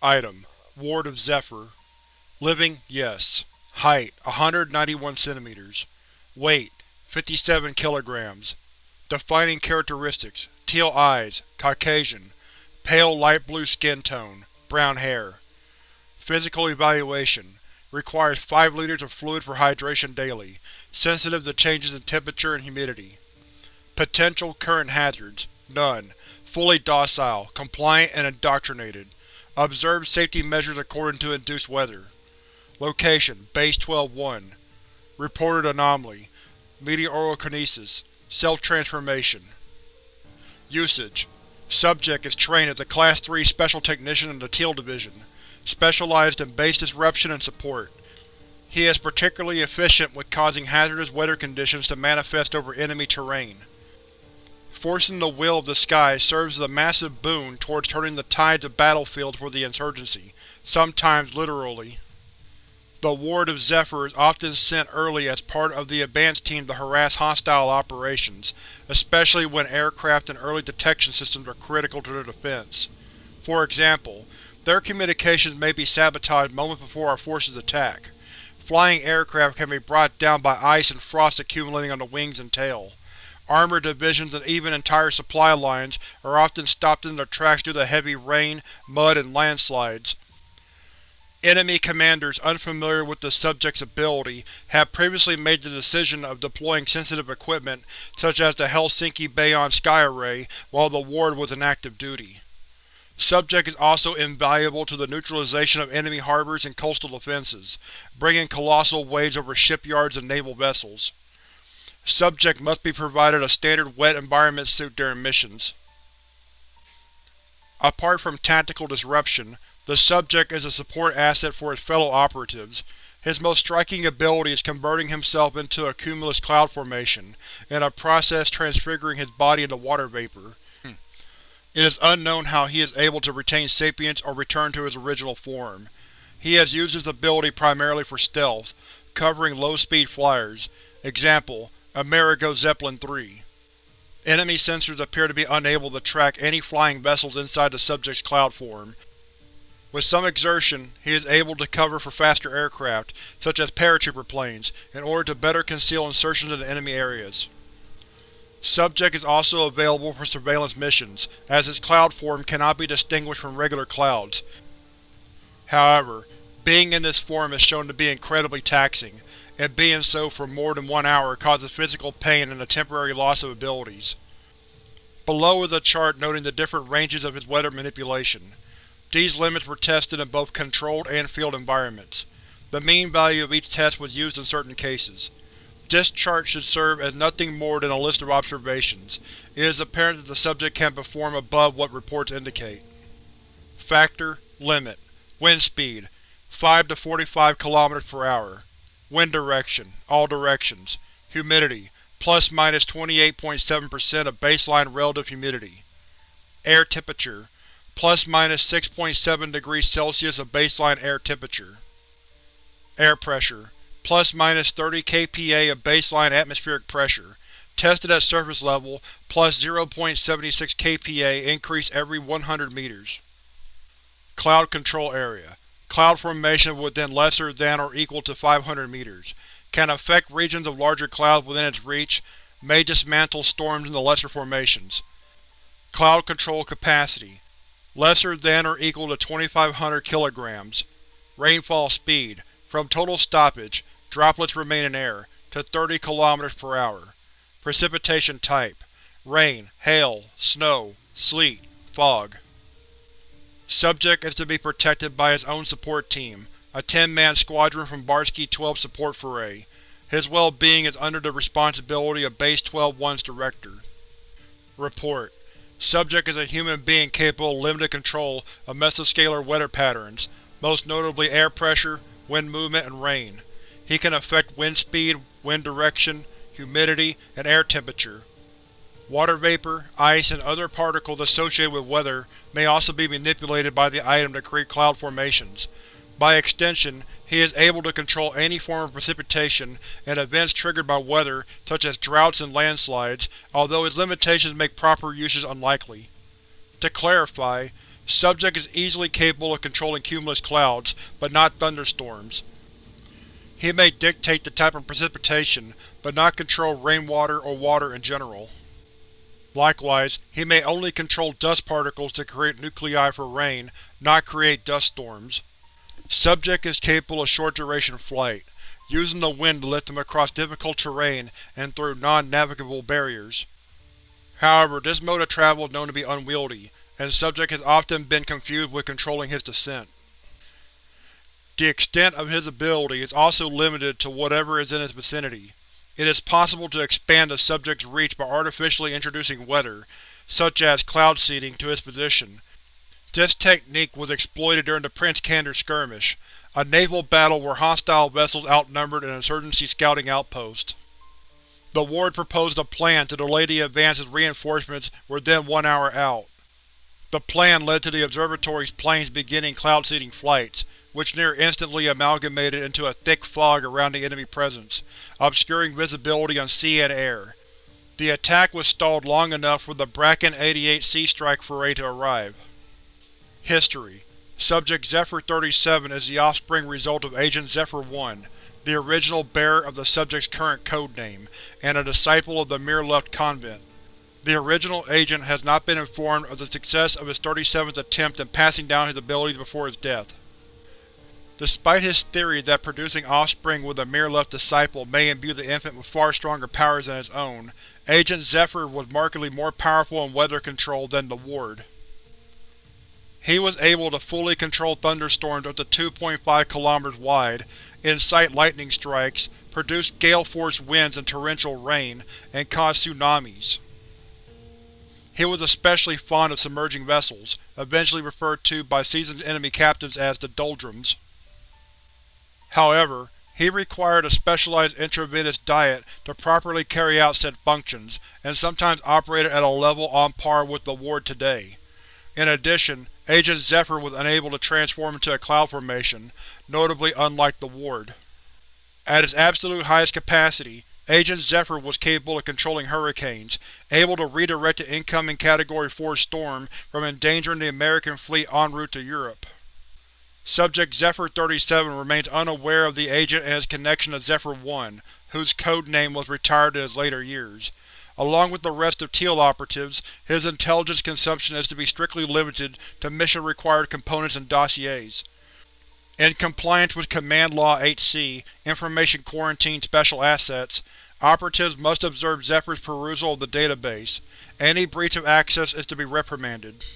Item: Ward of Zephyr Living, yes. Height: 191 cm. Weight: 57 kg. Defining characteristics: Teal eyes, Caucasian, pale light blue skin tone, brown hair. Physical evaluation: Requires 5 liters of fluid for hydration daily. Sensitive to changes in temperature and humidity. Potential current hazards: None. Fully docile, compliant, and indoctrinated. Observed safety measures according to induced weather. Location: Base 12-1. Reported anomaly: Meteorokinesis. Cell transformation. Usage: Subject is trained as a Class 3 Special Technician in the Teal Division, specialized in base disruption and support. He is particularly efficient with causing hazardous weather conditions to manifest over enemy terrain. Forcing the will of the sky serves as a massive boon towards turning the tides of battlefields for the Insurgency, sometimes literally. The Ward of Zephyr is often sent early as part of the advance team to harass hostile operations, especially when aircraft and early detection systems are critical to their defense. For example, their communications may be sabotaged moments before our forces attack. Flying aircraft can be brought down by ice and frost accumulating on the wings and tail. Armored divisions and even entire supply lines are often stopped in their tracks due to heavy rain, mud, and landslides. Enemy commanders unfamiliar with the subject's ability have previously made the decision of deploying sensitive equipment such as the Helsinki Bayon Sky Array while the ward was in active duty. Subject is also invaluable to the neutralization of enemy harbors and coastal defenses, bringing colossal waves over shipyards and naval vessels. Subject must be provided a standard wet environment suit during missions. Apart from tactical disruption, the subject is a support asset for his fellow operatives. His most striking ability is converting himself into a cumulus cloud formation, in a process transfiguring his body into water vapor. It is unknown how he is able to retain sapience or return to his original form. He has used his ability primarily for stealth, covering low-speed flyers. Example: Amerigo Zeppelin III. Enemy sensors appear to be unable to track any flying vessels inside the subject's cloud form. With some exertion, he is able to cover for faster aircraft, such as paratrooper planes, in order to better conceal insertions into enemy areas. Subject is also available for surveillance missions, as his cloud form cannot be distinguished from regular clouds. However, being in this form is shown to be incredibly taxing, and being so for more than one hour causes physical pain and a temporary loss of abilities. Below is a chart noting the different ranges of his weather manipulation. These limits were tested in both controlled and field environments. The mean value of each test was used in certain cases. This chart should serve as nothing more than a list of observations. It is apparent that the subject can perform above what reports indicate. Factor Limit Wind speed 5 to 45 km per hour. Wind direction All directions. Humidity plus minus 28.7% of baseline relative humidity. Air temperature plus minus 6.7 degrees Celsius of baseline air temperature. Air pressure plus minus 30 kPa of baseline atmospheric pressure, tested at surface level, plus 0.76 kPa increase every 100 meters. Cloud Control Area Cloud formation within lesser than or equal to 500 meters. Can affect regions of larger clouds within its reach. May dismantle storms in the lesser formations. Cloud Control Capacity Lesser than or equal to 2500 kg. Rainfall Speed From total stoppage, Droplets remain in air, to 30 km per hour. Precipitation type: Rain, hail, snow, sleet, fog. Subject is to be protected by his own support team, a 10-man squadron from Barsky 12 Support Foray. His well-being is under the responsibility of Base 12-1's director. Report: Subject is a human being capable of limited control of mesoscalar weather patterns, most notably air pressure, wind movement, and rain. He can affect wind speed, wind direction, humidity, and air temperature. Water vapor, ice, and other particles associated with weather may also be manipulated by the item to create cloud formations. By extension, he is able to control any form of precipitation and events triggered by weather such as droughts and landslides, although his limitations make proper usage unlikely. To clarify, Subject is easily capable of controlling cumulus clouds, but not thunderstorms. He may dictate the type of precipitation, but not control rainwater or water in general. Likewise, he may only control dust particles to create nuclei for rain, not create dust storms. Subject is capable of short-duration flight, using the wind to lift him across difficult terrain and through non-navigable barriers. However, this mode of travel is known to be unwieldy, and Subject has often been confused with controlling his descent. The extent of his ability is also limited to whatever is in his vicinity. It is possible to expand the subject's reach by artificially introducing weather, such as cloud seeding, to his position. This technique was exploited during the Prince Kander Skirmish, a naval battle where hostile vessels outnumbered an insurgency scouting outpost. The Ward proposed a plan to delay the advance as reinforcements were then one hour out. The plan led to the observatory's planes beginning cloud-seeding flights, which near instantly amalgamated into a thick fog around the enemy presence, obscuring visibility on sea and air. The attack was stalled long enough for the Bracken 88 Sea Strike foray to arrive. History Subject Zephyr-37 is the offspring result of Agent Zephyr-1, the original bearer of the subject's current codename, and a disciple of the Mirlift Convent. The original agent has not been informed of the success of his 37th attempt in passing down his abilities before his death. Despite his theory that producing offspring with a Mirlift disciple may imbue the infant with far stronger powers than his own, Agent Zephyr was markedly more powerful in weather control than the Ward. He was able to fully control thunderstorms up to 2.5 km wide, incite lightning strikes, produce gale-force winds and torrential rain, and cause tsunamis. He was especially fond of submerging vessels, eventually referred to by seasoned enemy captains as the Doldrums. However, he required a specialized intravenous diet to properly carry out said functions, and sometimes operated at a level on par with the Ward today. In addition, Agent Zephyr was unable to transform into a cloud formation, notably unlike the Ward. At its absolute highest capacity, Agent Zephyr was capable of controlling hurricanes, able to redirect an incoming Category 4 storm from endangering the American fleet en route to Europe. Subject Zephyr-37 remains unaware of the agent and his connection to Zephyr-1, whose code name was retired in his later years. Along with the rest of Teal operatives, his intelligence consumption is to be strictly limited to mission-required components and dossiers. In compliance with Command Law 8c, Information Quarantine Special Assets, operatives must observe Zephyr's perusal of the database. Any breach of access is to be reprimanded.